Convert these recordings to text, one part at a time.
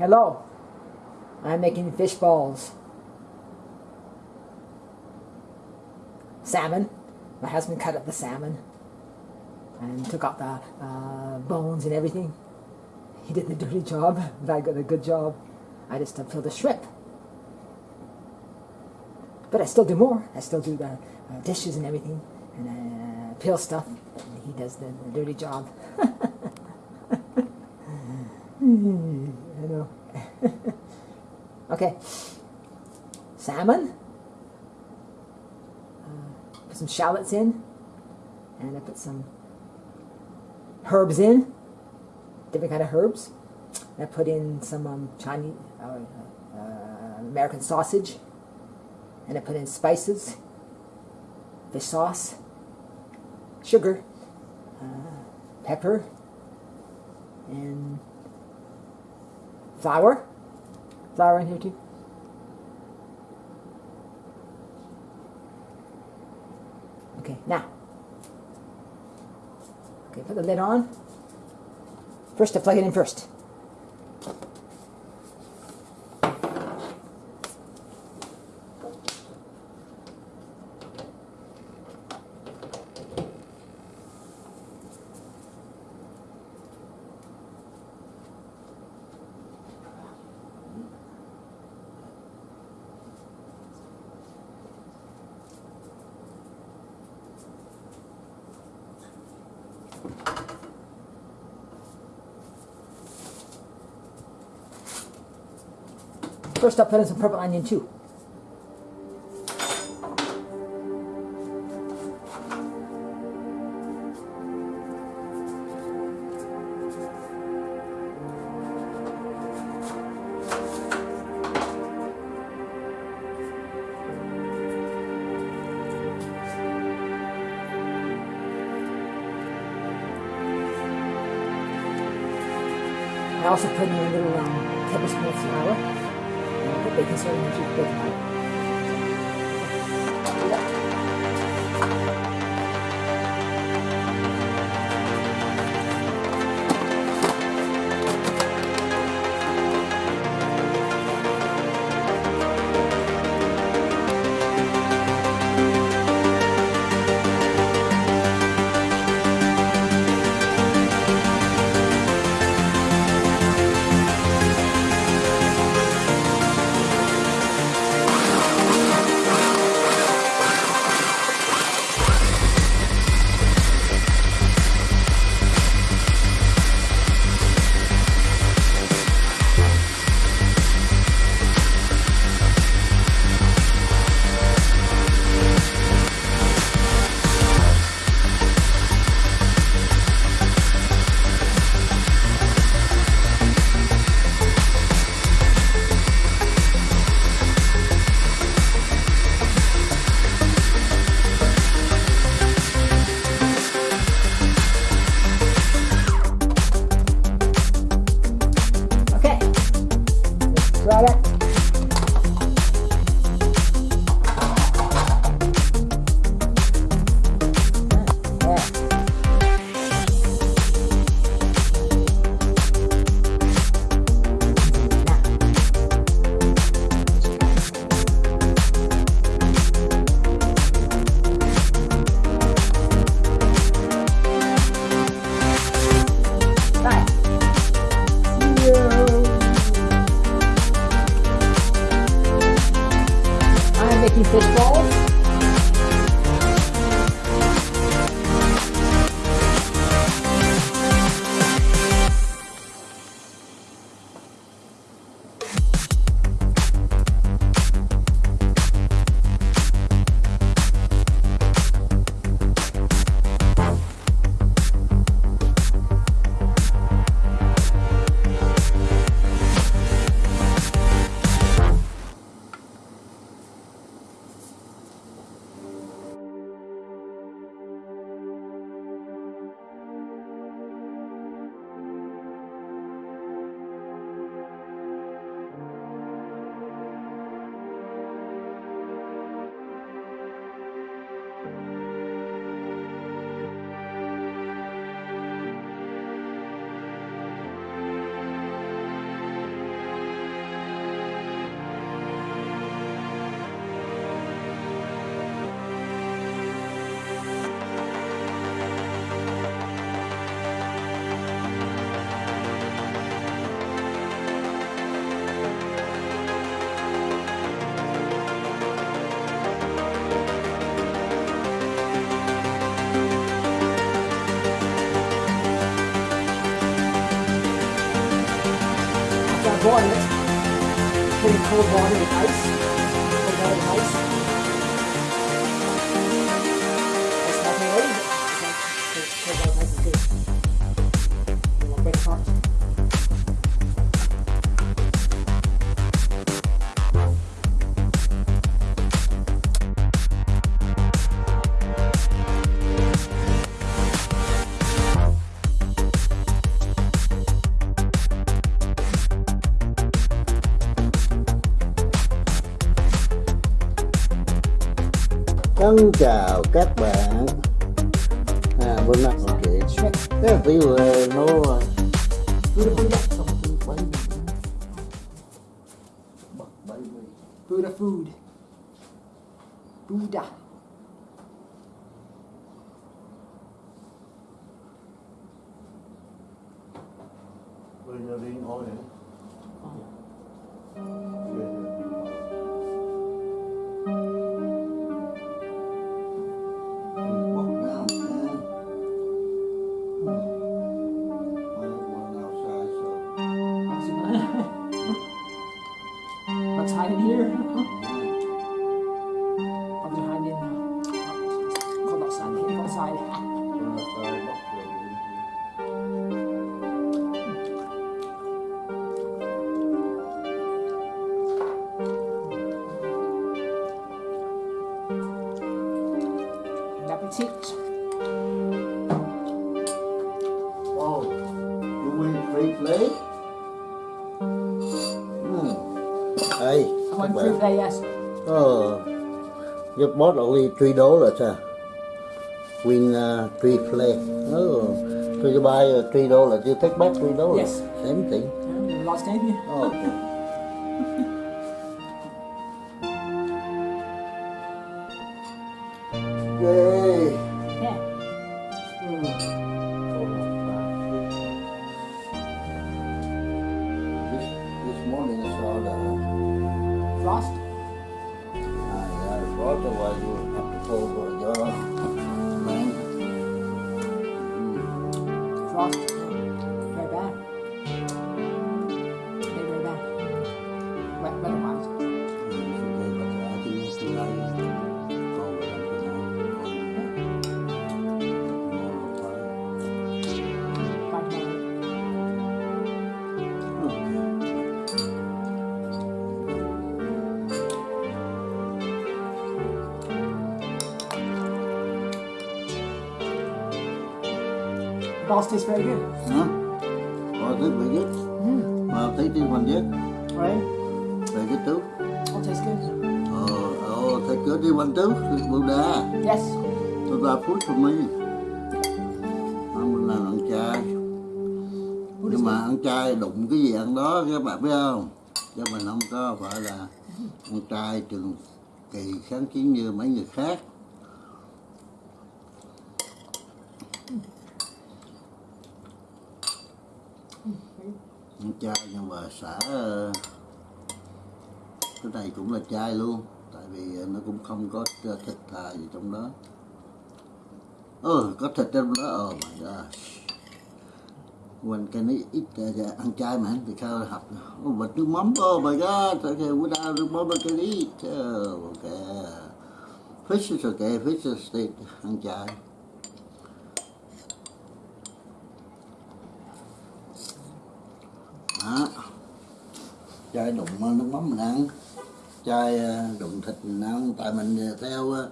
Hello. I'm making fish balls. Salmon. My husband cut up the salmon and took out the uh, bones and everything. He did the dirty job, but I got a good job. I just uh, peeled the shrimp. But I still do more. I still do the uh, dishes and everything, and uh, peel stuff. And he does the, the dirty job. I know. Okay. Salmon. Uh, put some shallots in. And I put some herbs in. Different kind of herbs. And I put in some um, Chinese, uh, uh, American sausage. And I put in spices. Fish sauce. Sugar. Uh, pepper. And flour. Flour in here too. Okay, now. Okay, put the lid on. First, to plug it in first. First, I'll put in some purple onion too. I also put in a little um, tablespoon of flour because you're going to. aqui em cold water Thân chào các bạn à, Bữa nay ok Shrimp. Cái tí vừa nó Beautiful, yeah. So, bấy Tôi Buddha food. Buddha. Bây giờ đi ngồi này Appetit. Oh, you win free play? Hmm. Hey, through there, yes. Oh, you bought only three dollars, huh? Win uh, free play. Oh, so you buy uh, three dollars, you take back three dollars. Yes. Same thing. Yeah, lost anything? Oh, okay. Yay! Yeah. Balls taste very good. Hả? Có thức về nhất Mm. Mà thấy trên phần nhất Right? Về cái tú All tastes good. Ờ, ờ, thấy cửa đi phần tú Buddha Yes. That food for me Không là ăn chay Nhưng mà ăn chay đụng cái gì ăn đó các bạn biết không Chứ mình không có phải là ăn chay trường kỳ kháng chiến như mấy người khác ăn chay nhưng mà xả ờ, cái này cũng là chay luôn. Tại vì ờ, nó cũng không có ờ, thịt thà gì trong đó. Ừ có thịt trong đó. Oh my god when can I eat uh, ăn chay mà thì sao học. Oh, bịch nước mắm oh my god okay without nước mắm I can eat oh, okay fish is okay fish is steak ăn chay đó chai đụng nước mắm mình ăn. Chai ờ, đụng thịt mình ăn. Tại mình theo ờ,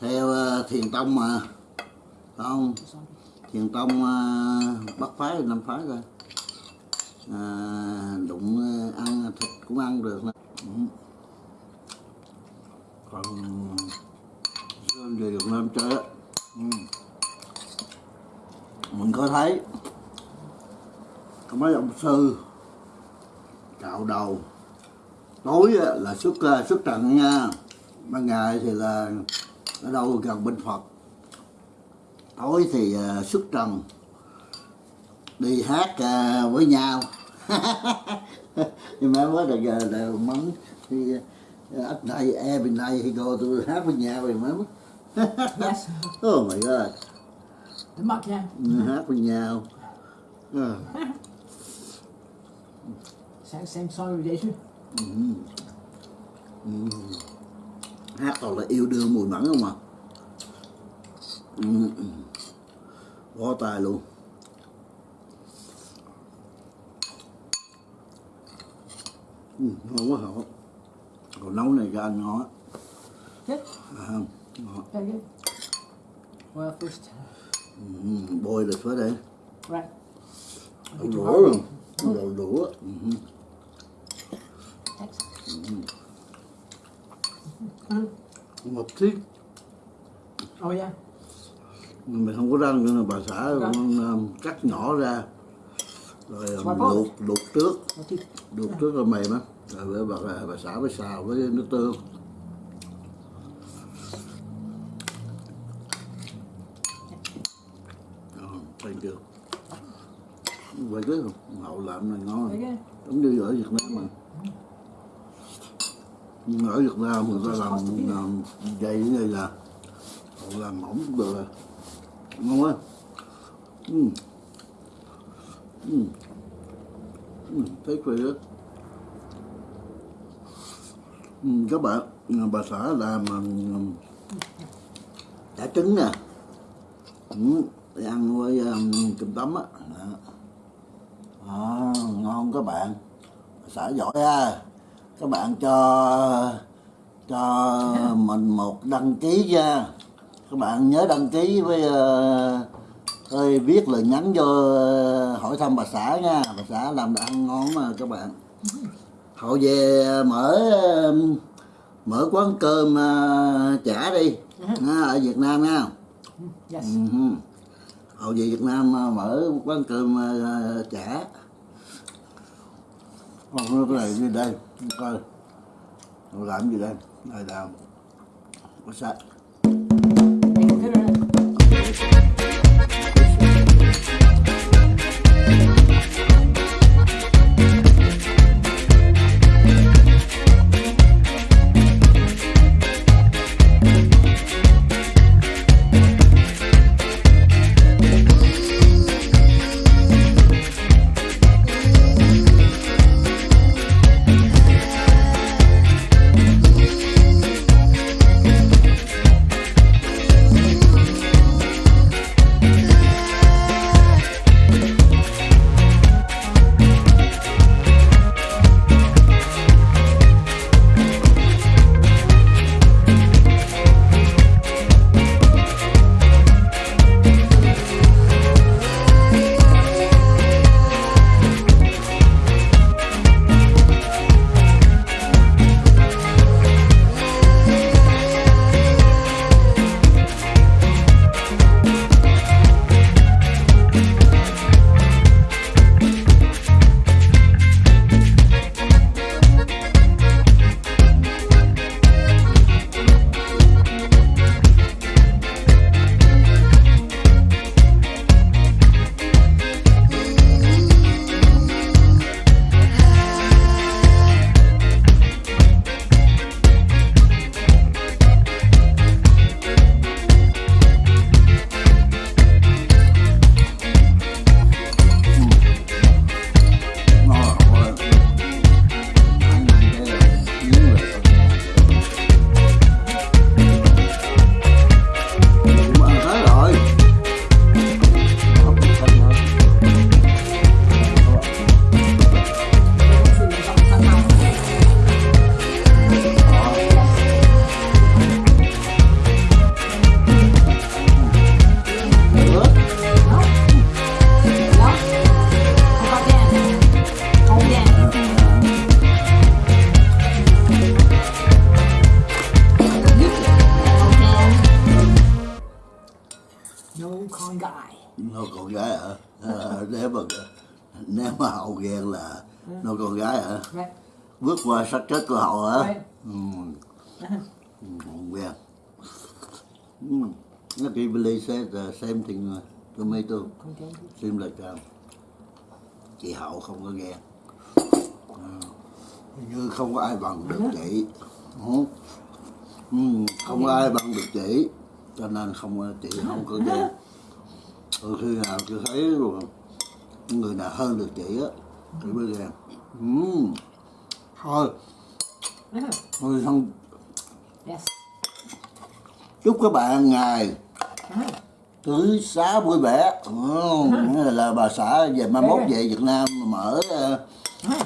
theo ờ, thiền tông mà. Không? Thiền tông bắt phái năm phái rồi à, đụng ăn thịt cũng ăn được ừ. còn sơn về Việt Nam chơi á. Ừ. mình có thấy có mấy ông sư cạo đầu. Tối á, là xuất ờ, xuất trận nha. Ban ngày thì là ở đâu gần bên Phật. Tối thì ờ, xuất trần. Đi hát ờ, với nhau. Nhưng mà mới giờ là mắng thì ờ, at night every night he go to hát với nhau remember Yes. oh my god. The muck, yeah. hát với nhau Ờ. Same, same song with Jason. hát toàn là yêu đương mùi mẫn không à ừ. bó tay luôn ừ, ngon quá hả còn nấu này cho anh ngon á Good. à, ngon good. Well, first, ừ, bôi được phải đây right. đổ đũa đổ đũa Thanks. một tí Oh yeah. mình không có răng nữa bà xã Răng. con um, cắt nhỏ ra. Rồi um, luộc luộc trước. Luộc trước là mềm á. Rồi bà, bà, bà xã với xào với nước tương. Thank you vậy chứ hậu làm này ngon. Giống như ở Việt Nam mà ở Việt Nam người ta làm, làm dày như này là làm mỏng cũng được rồi. Ngon quá ừ. ừ. Ừ. Thấy quỳ đó ừ, các bạn bà xã làm đã chả trứng nè. Ừ. ăn với um, cơm tấm á. À, ngon các bạn. Bà xã giỏi ha các bạn cho cho mình một đăng ký nha. Các bạn nhớ đăng ký với ơi viết lời nhắn vô ờ, hỏi thăm bà xã nha. Bà xã làm đồ ăn ngon mà các bạn. Họ về mở ờ, mở quán cơm ờ, chả đi ha, ở Việt Nam nha. Yes. Ừ. họ về Việt Nam ờ, mở quán cơm ờ, chả. Còn cái này như đây coi. Làm gì đây? Đây là có sạch nếu mà nếu mà hậu ghen là nó con gái hả Right? bước qua sát chết của hậu hả Right. ừ. Ừ, hậu ghen ừ. nó kỳ believe said the same thing uh, to me too Okay. seems like uh, chị hậu không có ghen Ừ. như không có ai bằng được chị ừ. Ừ, không có ai bằng được chị cho nên không chị không có ghen ừ, khi nào chị thấy rồi người nào hơn được chị á thì mới ghen Ừm. thôi Uh-huh. thôi không Yes. chúc các bạn ngày Uh-huh. tưới xá vui vẻ ừ, là, bà xã về mai mốt về Việt Nam mở ờ,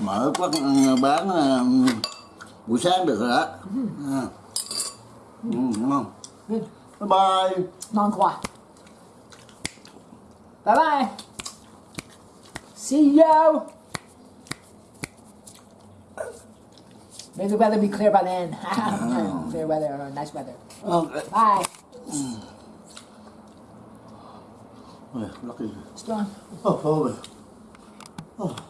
mở quán ờ, bán ờ, buổi sáng được rồi đó à. ừ, đúng không bye bye Ngon quá. Bye bye. See you. May the weather be clear by then. Ah. clear weather or nice weather. Ok. Bye. Mm. Ôi, lucky. Strong. Oh, oh, oh.